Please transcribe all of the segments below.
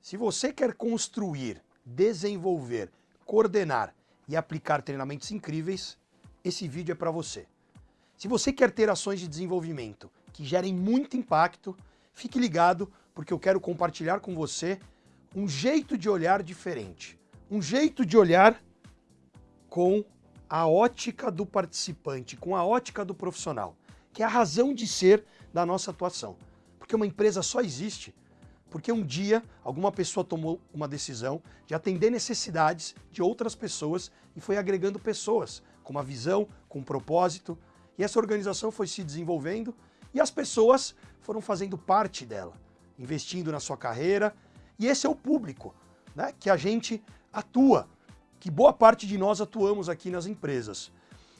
Se você quer construir, desenvolver, coordenar e aplicar treinamentos incríveis, esse vídeo é para você. Se você quer ter ações de desenvolvimento que gerem muito impacto, fique ligado porque eu quero compartilhar com você um jeito de olhar diferente. Um jeito de olhar com a ótica do participante, com a ótica do profissional, que é a razão de ser da nossa atuação. Porque uma empresa só existe porque um dia alguma pessoa tomou uma decisão de atender necessidades de outras pessoas e foi agregando pessoas com uma visão, com um propósito, e essa organização foi se desenvolvendo e as pessoas foram fazendo parte dela, investindo na sua carreira, e esse é o público né, que a gente atua, que boa parte de nós atuamos aqui nas empresas.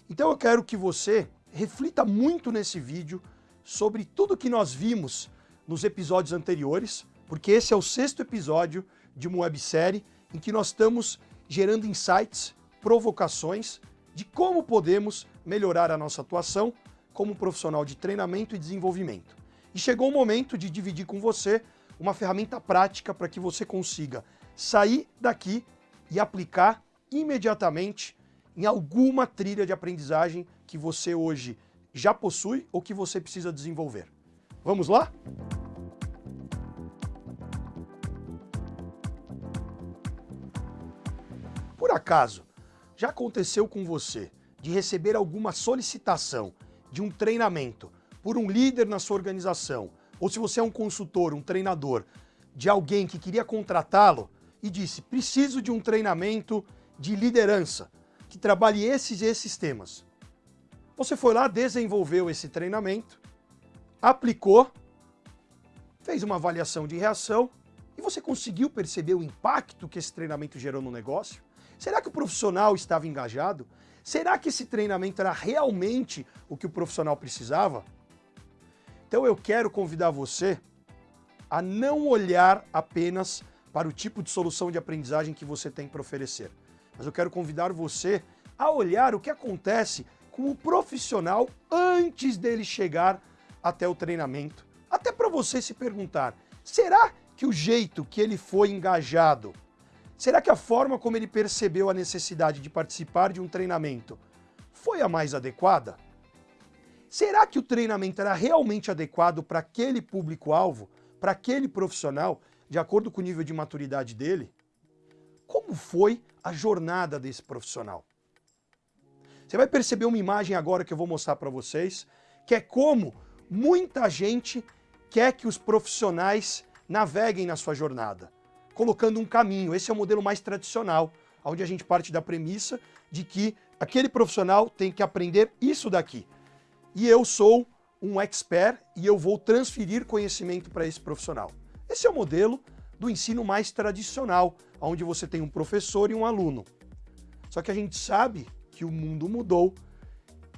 Então eu quero que você reflita muito nesse vídeo sobre tudo que nós vimos nos episódios anteriores, porque esse é o sexto episódio de uma websérie em que nós estamos gerando insights, provocações de como podemos melhorar a nossa atuação como profissional de treinamento e desenvolvimento. E chegou o momento de dividir com você uma ferramenta prática para que você consiga sair daqui e aplicar imediatamente em alguma trilha de aprendizagem que você hoje já possui ou que você precisa desenvolver. Vamos lá? Por acaso, já aconteceu com você de receber alguma solicitação de um treinamento por um líder na sua organização, ou se você é um consultor, um treinador, de alguém que queria contratá-lo e disse, preciso de um treinamento de liderança, que trabalhe esses e esses temas. Você foi lá, desenvolveu esse treinamento, aplicou, fez uma avaliação de reação e você conseguiu perceber o impacto que esse treinamento gerou no negócio? Será que o profissional estava engajado? Será que esse treinamento era realmente o que o profissional precisava? Então eu quero convidar você a não olhar apenas para o tipo de solução de aprendizagem que você tem para oferecer. Mas eu quero convidar você a olhar o que acontece com o profissional antes dele chegar até o treinamento. Até para você se perguntar, será que o jeito que ele foi engajado Será que a forma como ele percebeu a necessidade de participar de um treinamento foi a mais adequada? Será que o treinamento era realmente adequado para aquele público-alvo, para aquele profissional, de acordo com o nível de maturidade dele? Como foi a jornada desse profissional? Você vai perceber uma imagem agora que eu vou mostrar para vocês, que é como muita gente quer que os profissionais naveguem na sua jornada colocando um caminho. Esse é o modelo mais tradicional, onde a gente parte da premissa de que aquele profissional tem que aprender isso daqui. E eu sou um expert e eu vou transferir conhecimento para esse profissional. Esse é o modelo do ensino mais tradicional, onde você tem um professor e um aluno. Só que a gente sabe que o mundo mudou,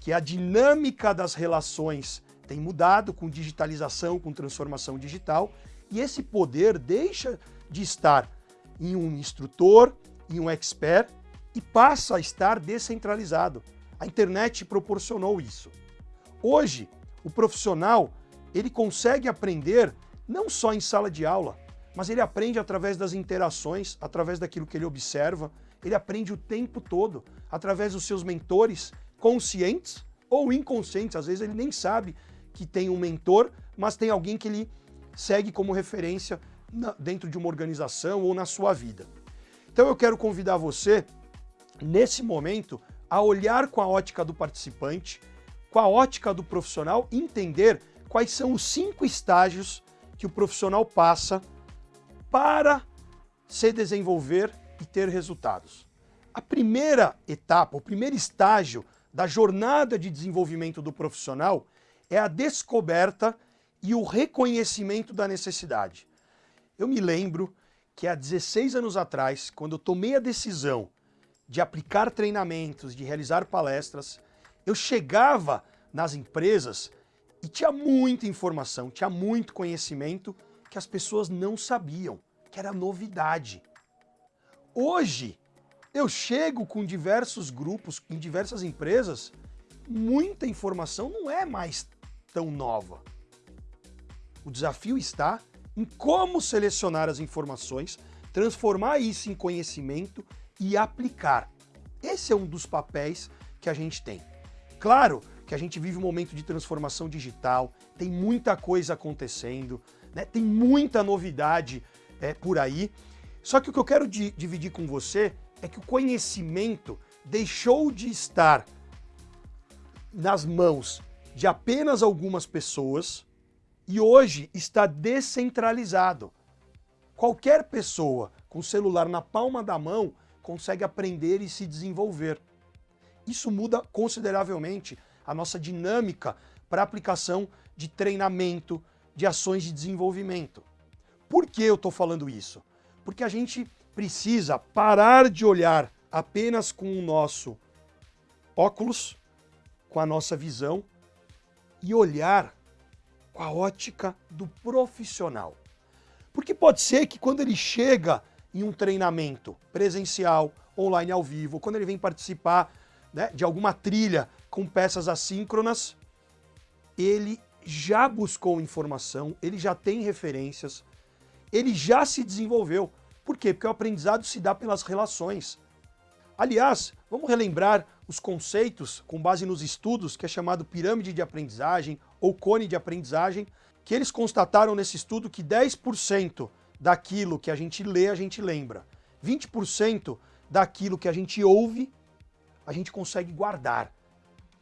que a dinâmica das relações tem mudado com digitalização, com transformação digital, e esse poder deixa de estar em um instrutor, em um expert, e passa a estar descentralizado. A internet proporcionou isso. Hoje, o profissional ele consegue aprender não só em sala de aula, mas ele aprende através das interações, através daquilo que ele observa, ele aprende o tempo todo, através dos seus mentores, conscientes ou inconscientes. Às vezes ele nem sabe que tem um mentor, mas tem alguém que ele segue como referência dentro de uma organização ou na sua vida. Então eu quero convidar você, nesse momento, a olhar com a ótica do participante, com a ótica do profissional, entender quais são os cinco estágios que o profissional passa para se desenvolver e ter resultados. A primeira etapa, o primeiro estágio da jornada de desenvolvimento do profissional é a descoberta e o reconhecimento da necessidade. Eu me lembro que há 16 anos atrás, quando eu tomei a decisão de aplicar treinamentos, de realizar palestras, eu chegava nas empresas e tinha muita informação, tinha muito conhecimento que as pessoas não sabiam, que era novidade. Hoje, eu chego com diversos grupos, em diversas empresas, muita informação não é mais tão nova. O desafio está em como selecionar as informações, transformar isso em conhecimento e aplicar. Esse é um dos papéis que a gente tem. Claro que a gente vive um momento de transformação digital, tem muita coisa acontecendo, né? tem muita novidade é, por aí. Só que o que eu quero di dividir com você é que o conhecimento deixou de estar nas mãos de apenas algumas pessoas e hoje está descentralizado. Qualquer pessoa com celular na palma da mão consegue aprender e se desenvolver. Isso muda consideravelmente a nossa dinâmica para aplicação de treinamento, de ações de desenvolvimento. Por que eu estou falando isso? Porque a gente precisa parar de olhar apenas com o nosso óculos, com a nossa visão, e olhar com a ótica do profissional. Porque pode ser que quando ele chega em um treinamento presencial, online ao vivo, quando ele vem participar né, de alguma trilha com peças assíncronas, ele já buscou informação, ele já tem referências, ele já se desenvolveu. Por quê? Porque o aprendizado se dá pelas relações. Aliás, vamos relembrar os conceitos com base nos estudos que é chamado pirâmide de aprendizagem ou cone de aprendizagem, que eles constataram nesse estudo que 10% daquilo que a gente lê, a gente lembra. 20% daquilo que a gente ouve, a gente consegue guardar.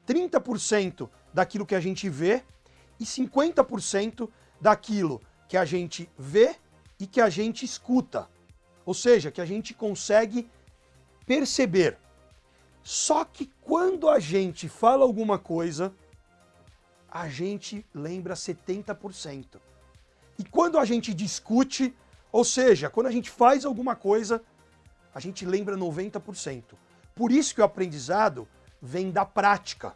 30% daquilo que a gente vê e 50% daquilo que a gente vê e que a gente escuta. Ou seja, que a gente consegue perceber. Só que quando a gente fala alguma coisa, a gente lembra 70%. E quando a gente discute, ou seja, quando a gente faz alguma coisa, a gente lembra 90%. Por isso que o aprendizado vem da prática.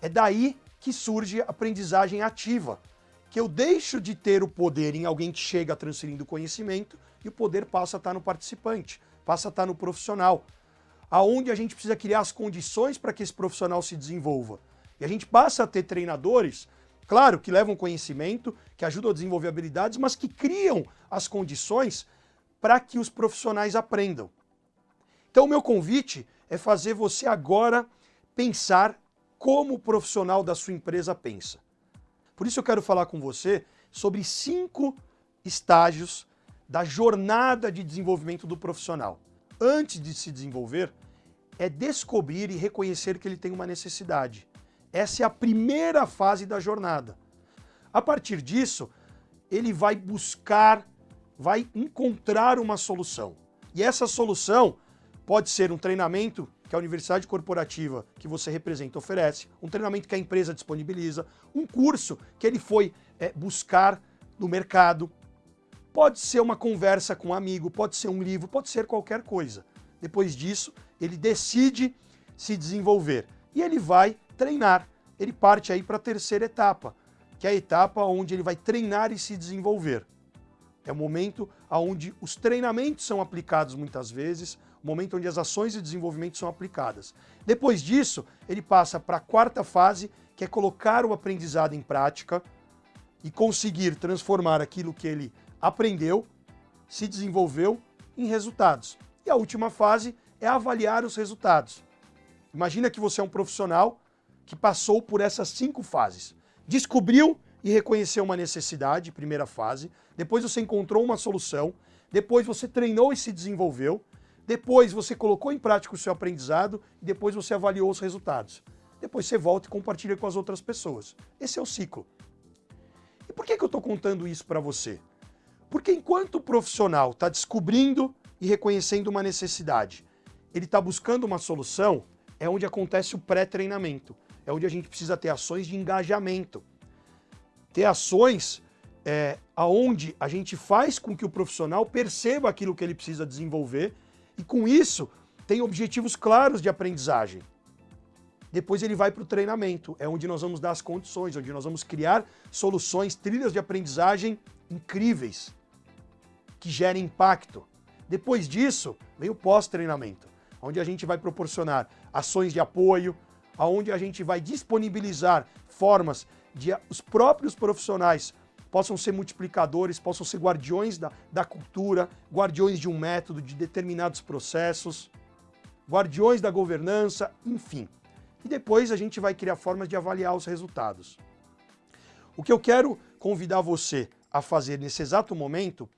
É daí que surge a aprendizagem ativa, que eu deixo de ter o poder em alguém que chega transferindo conhecimento e o poder passa a estar no participante, passa a estar no profissional, aonde a gente precisa criar as condições para que esse profissional se desenvolva. E a gente passa a ter treinadores, claro, que levam conhecimento, que ajudam a desenvolver habilidades, mas que criam as condições para que os profissionais aprendam. Então o meu convite é fazer você agora pensar como o profissional da sua empresa pensa. Por isso eu quero falar com você sobre cinco estágios da jornada de desenvolvimento do profissional. Antes de se desenvolver, é descobrir e reconhecer que ele tem uma necessidade. Essa é a primeira fase da jornada. A partir disso, ele vai buscar, vai encontrar uma solução. E essa solução pode ser um treinamento que a universidade corporativa que você representa oferece, um treinamento que a empresa disponibiliza, um curso que ele foi é, buscar no mercado, pode ser uma conversa com um amigo, pode ser um livro, pode ser qualquer coisa. Depois disso, ele decide se desenvolver e ele vai treinar. Ele parte aí para a terceira etapa, que é a etapa onde ele vai treinar e se desenvolver. É o momento onde os treinamentos são aplicados muitas vezes, o momento onde as ações de desenvolvimento são aplicadas. Depois disso, ele passa para a quarta fase, que é colocar o aprendizado em prática e conseguir transformar aquilo que ele aprendeu, se desenvolveu em resultados. E a última fase é avaliar os resultados. Imagina que você é um profissional que passou por essas cinco fases. Descobriu e reconheceu uma necessidade, primeira fase. Depois você encontrou uma solução. Depois você treinou e se desenvolveu. Depois você colocou em prática o seu aprendizado e depois você avaliou os resultados. Depois você volta e compartilha com as outras pessoas. Esse é o ciclo. E por que, que eu estou contando isso para você? Porque enquanto o profissional está descobrindo e reconhecendo uma necessidade, ele está buscando uma solução, é onde acontece o pré-treinamento é onde a gente precisa ter ações de engajamento. Ter ações é, aonde a gente faz com que o profissional perceba aquilo que ele precisa desenvolver e com isso tem objetivos claros de aprendizagem. Depois ele vai para o treinamento, é onde nós vamos dar as condições, onde nós vamos criar soluções, trilhas de aprendizagem incríveis, que gerem impacto. Depois disso, vem o pós-treinamento, onde a gente vai proporcionar ações de apoio, aonde a gente vai disponibilizar formas de os próprios profissionais possam ser multiplicadores, possam ser guardiões da, da cultura, guardiões de um método, de determinados processos, guardiões da governança, enfim. E depois a gente vai criar formas de avaliar os resultados. O que eu quero convidar você a fazer nesse exato momento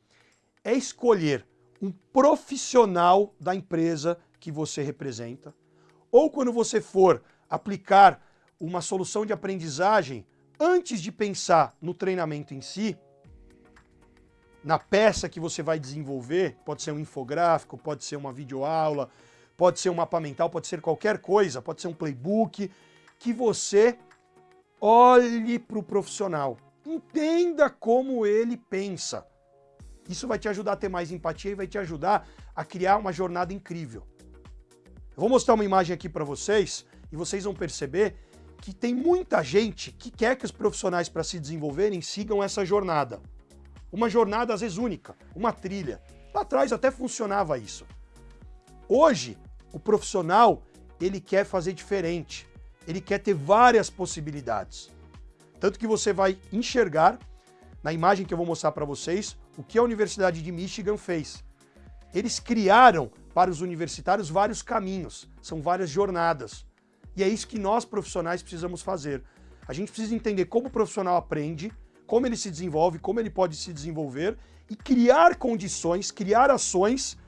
é escolher um profissional da empresa que você representa, ou quando você for aplicar uma solução de aprendizagem, antes de pensar no treinamento em si, na peça que você vai desenvolver, pode ser um infográfico, pode ser uma videoaula, pode ser um mapa mental, pode ser qualquer coisa, pode ser um playbook, que você olhe para o profissional, entenda como ele pensa. Isso vai te ajudar a ter mais empatia e vai te ajudar a criar uma jornada incrível. Eu vou mostrar uma imagem aqui para vocês e vocês vão perceber que tem muita gente que quer que os profissionais para se desenvolverem sigam essa jornada. Uma jornada às vezes única, uma trilha. Lá atrás até funcionava isso. Hoje, o profissional, ele quer fazer diferente. Ele quer ter várias possibilidades. Tanto que você vai enxergar, na imagem que eu vou mostrar para vocês, o que a Universidade de Michigan fez. Eles criaram para os universitários vários caminhos, são várias jornadas. E é isso que nós profissionais precisamos fazer. A gente precisa entender como o profissional aprende, como ele se desenvolve, como ele pode se desenvolver e criar condições, criar ações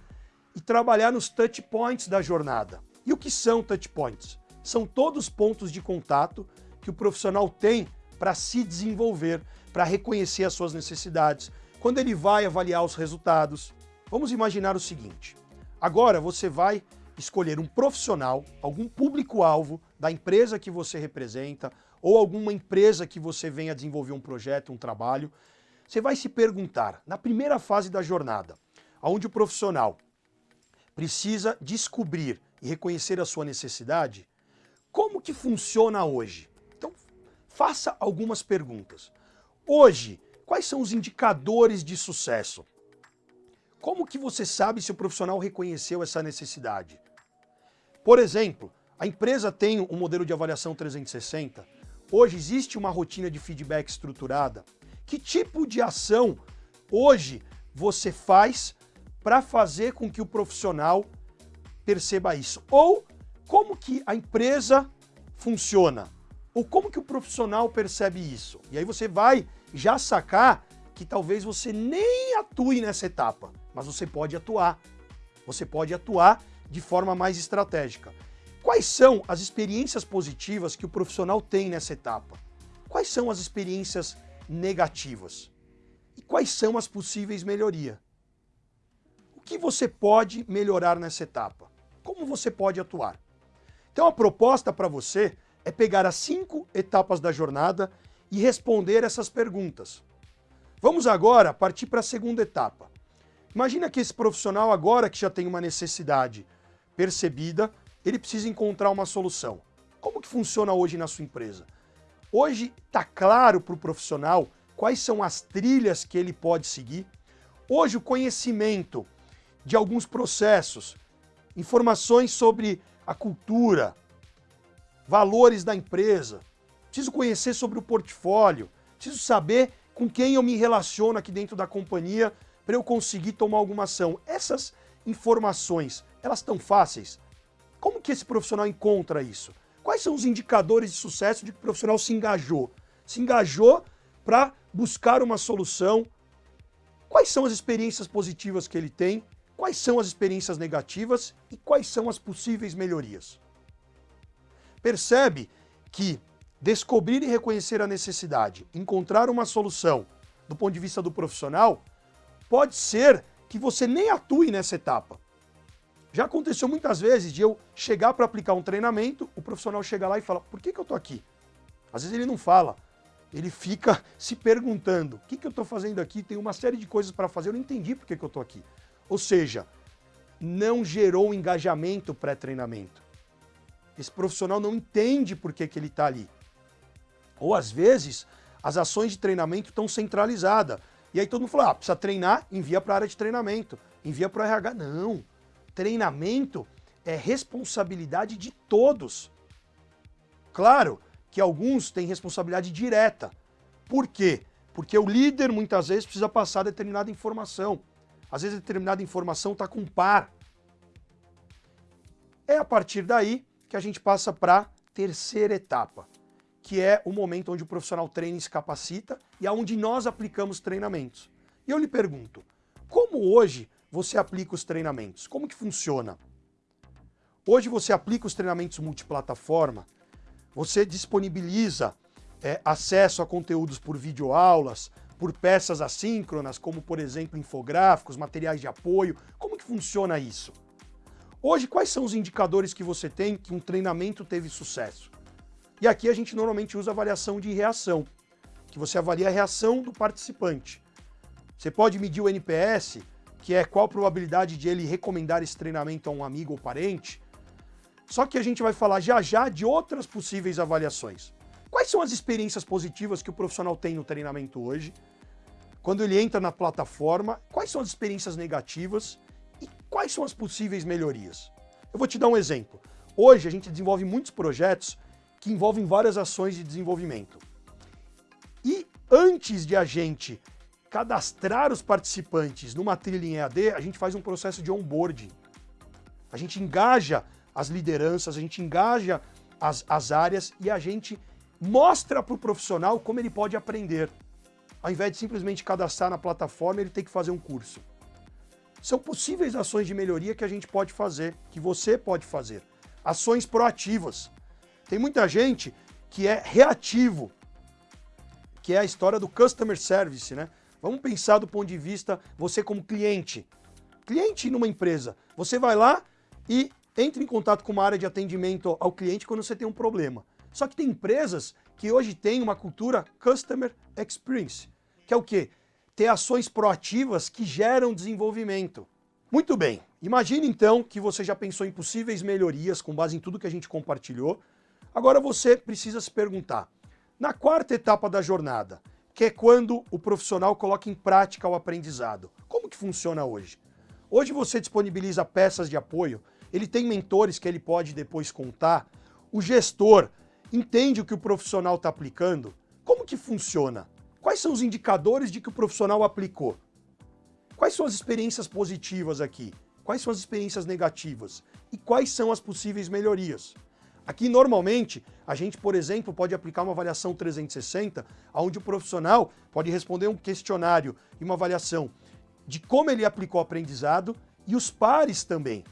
e trabalhar nos touch points da jornada. E o que são touch points? São todos pontos de contato que o profissional tem para se desenvolver, para reconhecer as suas necessidades, quando ele vai avaliar os resultados. Vamos imaginar o seguinte, agora você vai escolher um profissional, algum público-alvo da empresa que você representa ou alguma empresa que você venha desenvolver um projeto, um trabalho, você vai se perguntar, na primeira fase da jornada, onde o profissional precisa descobrir e reconhecer a sua necessidade, como que funciona hoje? Então, faça algumas perguntas. Hoje, quais são os indicadores de sucesso? Como que você sabe se o profissional reconheceu essa necessidade? Por exemplo, a empresa tem um modelo de avaliação 360. Hoje existe uma rotina de feedback estruturada. Que tipo de ação hoje você faz para fazer com que o profissional perceba isso? Ou como que a empresa funciona? Ou como que o profissional percebe isso? E aí você vai já sacar que talvez você nem atue nessa etapa, mas você pode atuar. Você pode atuar de forma mais estratégica. Quais são as experiências positivas que o profissional tem nessa etapa? Quais são as experiências negativas? E quais são as possíveis melhorias? O que você pode melhorar nessa etapa? Como você pode atuar? Então a proposta para você é pegar as cinco etapas da jornada e responder essas perguntas. Vamos agora partir para a segunda etapa. Imagina que esse profissional agora que já tem uma necessidade percebida, ele precisa encontrar uma solução. Como que funciona hoje na sua empresa? Hoje está claro para o profissional quais são as trilhas que ele pode seguir. Hoje o conhecimento de alguns processos, informações sobre a cultura, valores da empresa, preciso conhecer sobre o portfólio, preciso saber com quem eu me relaciono aqui dentro da companhia para eu conseguir tomar alguma ação. Essas informações elas estão fáceis? Como que esse profissional encontra isso? Quais são os indicadores de sucesso de que o profissional se engajou? Se engajou para buscar uma solução. Quais são as experiências positivas que ele tem? Quais são as experiências negativas? E quais são as possíveis melhorias? Percebe que descobrir e reconhecer a necessidade, encontrar uma solução do ponto de vista do profissional, pode ser que você nem atue nessa etapa. Já aconteceu muitas vezes de eu chegar para aplicar um treinamento, o profissional chega lá e fala, por que, que eu estou aqui? Às vezes ele não fala, ele fica se perguntando, o que, que eu estou fazendo aqui? Tem uma série de coisas para fazer, eu não entendi por que, que eu estou aqui. Ou seja, não gerou engajamento pré-treinamento. Esse profissional não entende por que, que ele está ali. Ou às vezes, as ações de treinamento estão centralizadas. E aí todo mundo fala, ah, precisa treinar, envia para a área de treinamento, envia para o RH. Não, treinamento é responsabilidade de todos. Claro que alguns têm responsabilidade direta. Por quê? Porque o líder, muitas vezes, precisa passar determinada informação. Às vezes, determinada informação está com par. É a partir daí que a gente passa para a terceira etapa, que é o momento onde o profissional treina e se capacita e aonde nós aplicamos treinamentos. E eu lhe pergunto, como hoje você aplica os treinamentos? Como que funciona? Hoje você aplica os treinamentos multiplataforma, você disponibiliza é, acesso a conteúdos por videoaulas, por peças assíncronas, como por exemplo infográficos, materiais de apoio. Como que funciona isso? Hoje, quais são os indicadores que você tem que um treinamento teve sucesso? E aqui a gente normalmente usa avaliação de reação, que você avalia a reação do participante. Você pode medir o NPS, que é qual a probabilidade de ele recomendar esse treinamento a um amigo ou parente. Só que a gente vai falar já já de outras possíveis avaliações. Quais são as experiências positivas que o profissional tem no treinamento hoje? Quando ele entra na plataforma, quais são as experiências negativas e quais são as possíveis melhorias? Eu vou te dar um exemplo. Hoje a gente desenvolve muitos projetos que envolvem várias ações de desenvolvimento. E antes de a gente cadastrar os participantes numa trilha em EAD, a gente faz um processo de onboarding. A gente engaja as lideranças, a gente engaja as, as áreas e a gente mostra para o profissional como ele pode aprender. Ao invés de simplesmente cadastrar na plataforma, ele tem que fazer um curso. São possíveis ações de melhoria que a gente pode fazer, que você pode fazer. Ações proativas. Tem muita gente que é reativo, que é a história do customer service, né? Vamos pensar do ponto de vista você como cliente. Cliente numa empresa, você vai lá e entra em contato com uma área de atendimento ao cliente quando você tem um problema. Só que tem empresas que hoje têm uma cultura Customer Experience, que é o quê? Ter ações proativas que geram desenvolvimento. Muito bem, imagine então que você já pensou em possíveis melhorias com base em tudo que a gente compartilhou. Agora você precisa se perguntar, na quarta etapa da jornada, que é quando o profissional coloca em prática o aprendizado. Como que funciona hoje? Hoje você disponibiliza peças de apoio, ele tem mentores que ele pode depois contar, o gestor entende o que o profissional está aplicando, como que funciona? Quais são os indicadores de que o profissional aplicou? Quais são as experiências positivas aqui? Quais são as experiências negativas? E quais são as possíveis melhorias? Aqui, normalmente, a gente, por exemplo, pode aplicar uma avaliação 360, onde o profissional pode responder um questionário e uma avaliação de como ele aplicou o aprendizado e os pares também.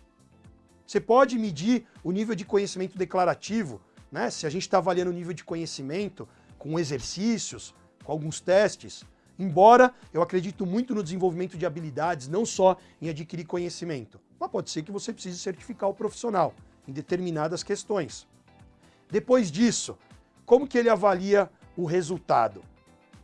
Você pode medir o nível de conhecimento declarativo, né? se a gente está avaliando o nível de conhecimento com exercícios, com alguns testes, embora eu acredito muito no desenvolvimento de habilidades, não só em adquirir conhecimento. Mas pode ser que você precise certificar o profissional em determinadas questões. Depois disso, como que ele avalia o resultado?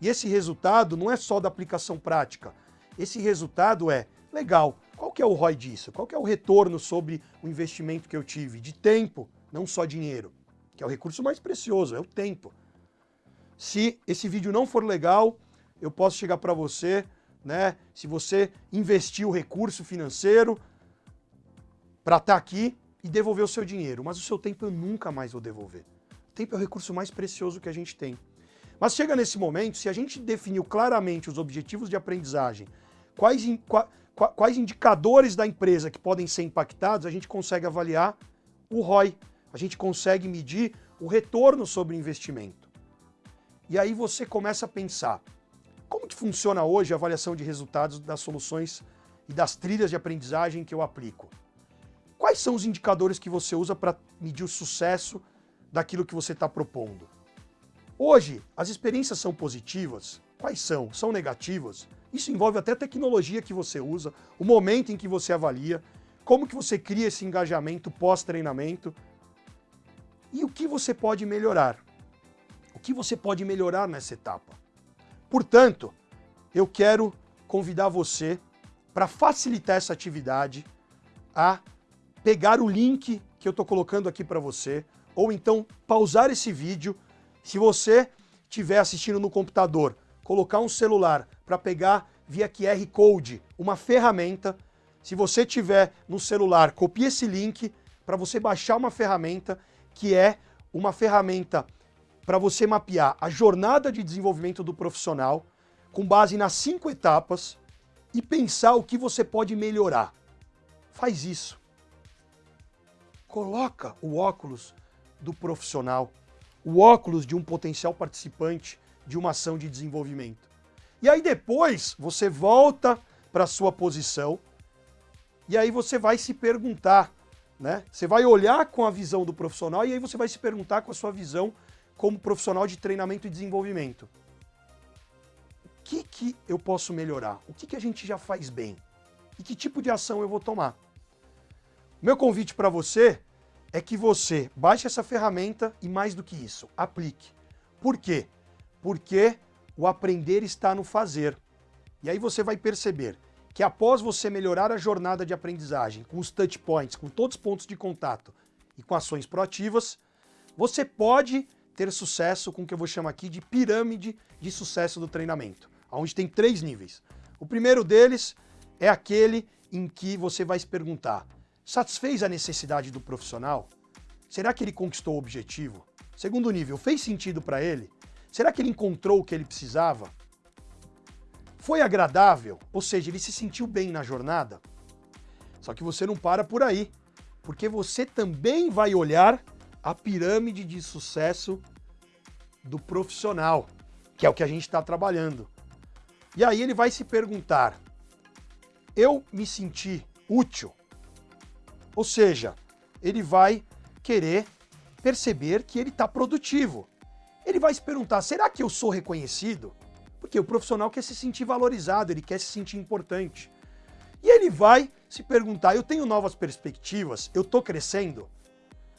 E esse resultado não é só da aplicação prática. Esse resultado é, legal, qual que é o ROI disso? Qual que é o retorno sobre o investimento que eu tive? De tempo, não só dinheiro, que é o recurso mais precioso, é o tempo. Se esse vídeo não for legal, eu posso chegar para você, né? Se você investir o recurso financeiro para estar tá aqui, e devolver o seu dinheiro, mas o seu tempo eu nunca mais vou devolver. O tempo é o recurso mais precioso que a gente tem. Mas chega nesse momento, se a gente definiu claramente os objetivos de aprendizagem, quais, quais indicadores da empresa que podem ser impactados, a gente consegue avaliar o ROI, a gente consegue medir o retorno sobre o investimento. E aí você começa a pensar, como que funciona hoje a avaliação de resultados das soluções e das trilhas de aprendizagem que eu aplico? Quais são os indicadores que você usa para medir o sucesso daquilo que você está propondo? Hoje, as experiências são positivas? Quais são? São negativas? Isso envolve até a tecnologia que você usa, o momento em que você avalia, como que você cria esse engajamento pós-treinamento e o que você pode melhorar. O que você pode melhorar nessa etapa. Portanto, eu quero convidar você para facilitar essa atividade a pegar o link que eu estou colocando aqui para você, ou então pausar esse vídeo. Se você estiver assistindo no computador, colocar um celular para pegar via QR Code uma ferramenta. Se você tiver no celular, copie esse link para você baixar uma ferramenta que é uma ferramenta para você mapear a jornada de desenvolvimento do profissional. com base nas cinco etapas e pensar o que você pode melhorar. Faz isso. Coloca o óculos do profissional, o óculos de um potencial participante de uma ação de desenvolvimento. E aí depois você volta para a sua posição e aí você vai se perguntar, né? Você vai olhar com a visão do profissional e aí você vai se perguntar com a sua visão como profissional de treinamento e desenvolvimento. O que, que eu posso melhorar? O que, que a gente já faz bem? E que tipo de ação eu vou tomar? Meu convite para você é que você baixe essa ferramenta e mais do que isso, aplique. Por quê? Porque o aprender está no fazer. E aí você vai perceber que após você melhorar a jornada de aprendizagem com os touch points, com todos os pontos de contato e com ações proativas, você pode ter sucesso com o que eu vou chamar aqui de pirâmide de sucesso do treinamento, onde tem três níveis. O primeiro deles é aquele em que você vai se perguntar, satisfez a necessidade do profissional? Será que ele conquistou o objetivo? Segundo nível, fez sentido para ele? Será que ele encontrou o que ele precisava? Foi agradável? Ou seja, ele se sentiu bem na jornada? Só que você não para por aí, porque você também vai olhar a pirâmide de sucesso do profissional, que é o que a gente está trabalhando. E aí ele vai se perguntar, eu me senti útil? Ou seja, ele vai querer perceber que ele está produtivo. Ele vai se perguntar, será que eu sou reconhecido? Porque o profissional quer se sentir valorizado, ele quer se sentir importante. E ele vai se perguntar, eu tenho novas perspectivas, eu estou crescendo?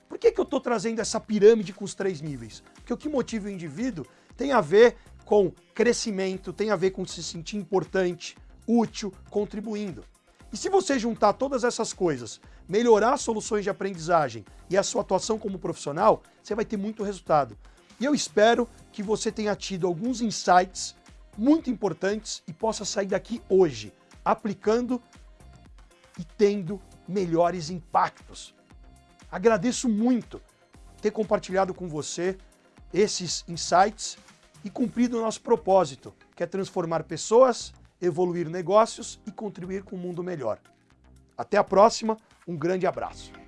Por que, que eu estou trazendo essa pirâmide com os três níveis? Porque o que motiva o indivíduo tem a ver com crescimento, tem a ver com se sentir importante, útil, contribuindo. E se você juntar todas essas coisas, melhorar soluções de aprendizagem e a sua atuação como profissional, você vai ter muito resultado. E eu espero que você tenha tido alguns insights muito importantes e possa sair daqui hoje, aplicando e tendo melhores impactos. Agradeço muito ter compartilhado com você esses insights e cumprido o nosso propósito, que é transformar pessoas, evoluir negócios e contribuir com um mundo melhor. Até a próxima, um grande abraço.